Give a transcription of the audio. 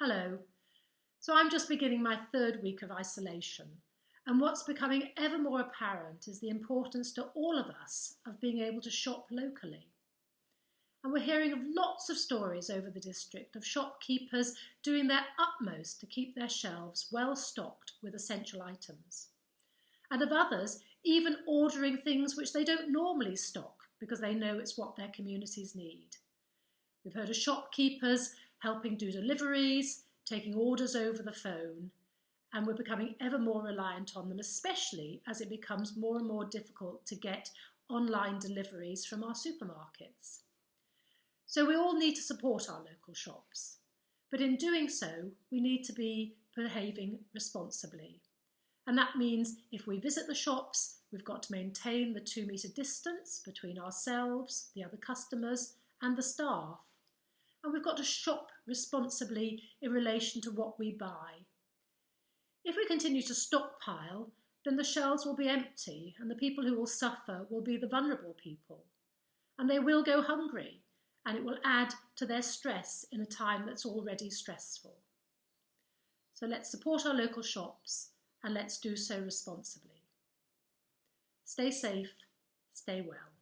Hello. So I'm just beginning my third week of isolation, and what's becoming ever more apparent is the importance to all of us of being able to shop locally. And we're hearing of lots of stories over the district of shopkeepers doing their utmost to keep their shelves well stocked with essential items. And of others even ordering things which they don't normally stock because they know it's what their communities need. We've heard of shopkeepers helping do deliveries, taking orders over the phone, and we're becoming ever more reliant on them, especially as it becomes more and more difficult to get online deliveries from our supermarkets. So we all need to support our local shops, but in doing so, we need to be behaving responsibly. And that means if we visit the shops, we've got to maintain the two metre distance between ourselves, the other customers, and the staff and we've got to shop responsibly in relation to what we buy. If we continue to stockpile, then the shelves will be empty and the people who will suffer will be the vulnerable people. And they will go hungry and it will add to their stress in a time that's already stressful. So let's support our local shops and let's do so responsibly. Stay safe, stay well.